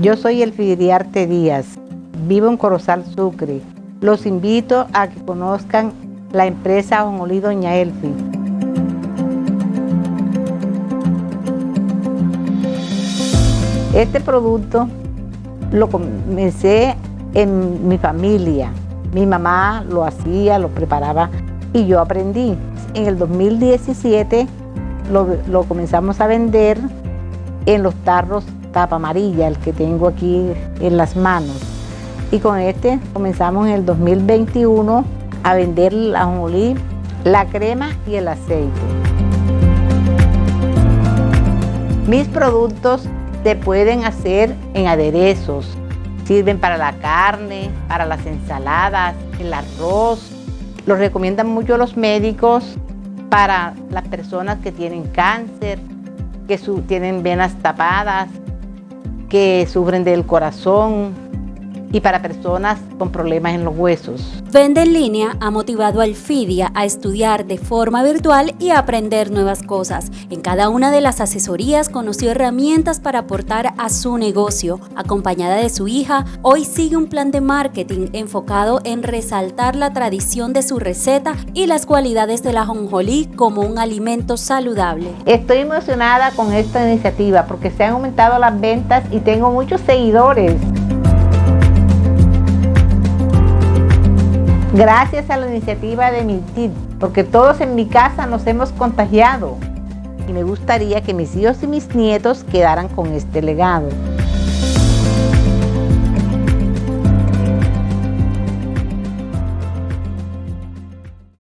Yo soy el Fidriarte Díaz, vivo en Corozal Sucre. Los invito a que conozcan la empresa Ajonjolí Doña Elfi. Este producto lo comencé en mi familia. Mi mamá lo hacía, lo preparaba y yo aprendí. En el 2017 lo, lo comenzamos a vender en los tarros tapa amarilla, el que tengo aquí en las manos. Y con este comenzamos en el 2021 a vender la ajonjolí, la crema y el aceite. Mis productos se pueden hacer en aderezos. Sirven para la carne, para las ensaladas, el arroz. Los recomiendan mucho los médicos para las personas que tienen cáncer, que tienen venas tapadas, que sufren del corazón, y para personas con problemas en los huesos. Vende en línea ha motivado al FIDIA a estudiar de forma virtual y a aprender nuevas cosas. En cada una de las asesorías conoció herramientas para aportar a su negocio. Acompañada de su hija, hoy sigue un plan de marketing enfocado en resaltar la tradición de su receta y las cualidades de la jonjolí como un alimento saludable. Estoy emocionada con esta iniciativa porque se han aumentado las ventas y tengo muchos seguidores. Gracias a la iniciativa de mi TID, porque todos en mi casa nos hemos contagiado y me gustaría que mis hijos y mis nietos quedaran con este legado.